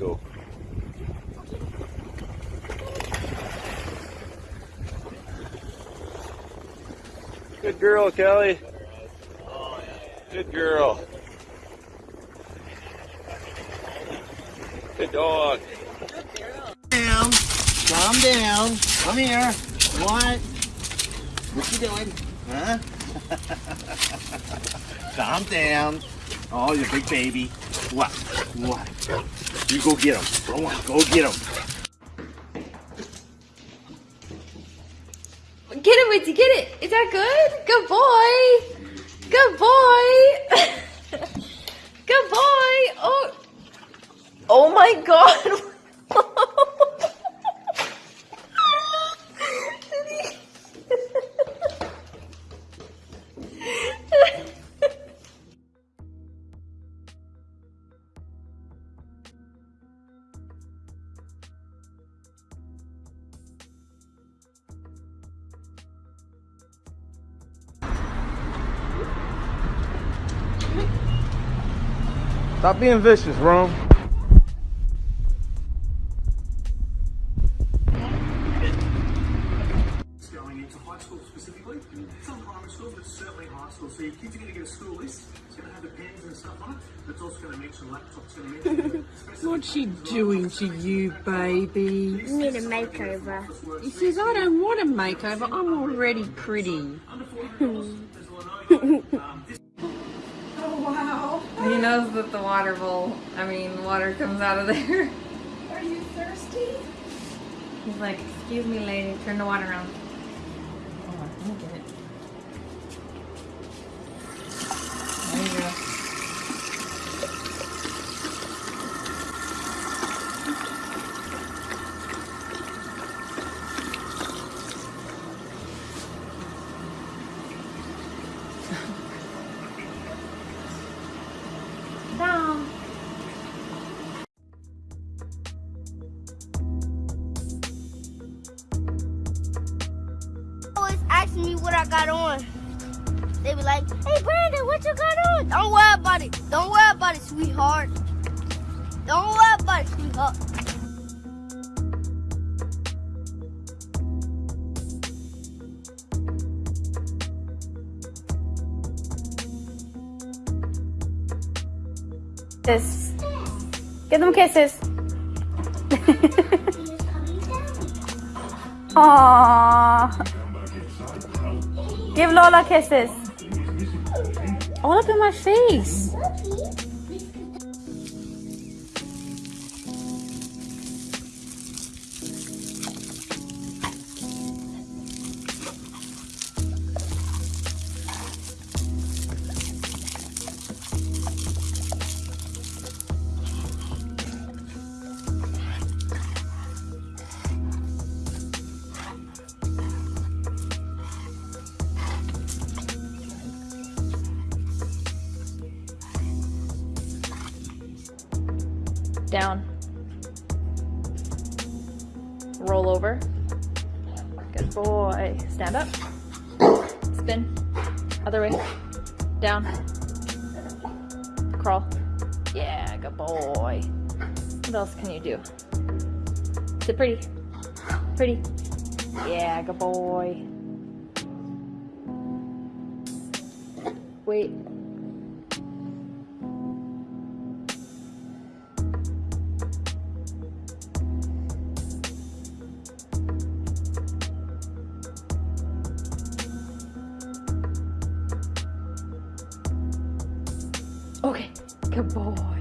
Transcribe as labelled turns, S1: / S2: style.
S1: go. Good girl, Kelly. Good girl. Good dog.
S2: Down. Calm down. Come here. What? What you doing? Huh? Calm down. Oh, you big baby. What? What? You go get him. Go on. Go get him.
S3: Get it, Witzy, get it. Is that good? Good boy. Good boy. good boy. Oh. Oh my god.
S1: Stop being vicious, Rome.
S4: going into high school specifically. Some primary school, but certainly high school. So your kids are going to get a school list. It's going to have the pens and stuff on it. But it's also going to mention laptops. Going to mention
S5: What's she doing to you, baby?
S6: need a makeover.
S5: He says, I don't want a makeover. I'm already pretty.
S3: He knows that the water bowl, I mean, water comes out of there.
S6: Are you thirsty?
S3: He's like, excuse me, lady, turn the water on. Oh, let me get it. There you go.
S6: Asking me what I got on. They be like, hey Brandon, what you got on? Don't worry about it. Don't worry about it, sweetheart. Don't worry about it, sweetheart.
S7: Kisses. Give them kisses. Aww. Give Lola kisses. All up in my face.
S3: Down. Roll over. Good boy. Stand up. Spin. Other way. Down. Crawl. Yeah, good boy. What else can you do? Sit pretty. Pretty. Yeah, good boy. Wait. Okay, good boy.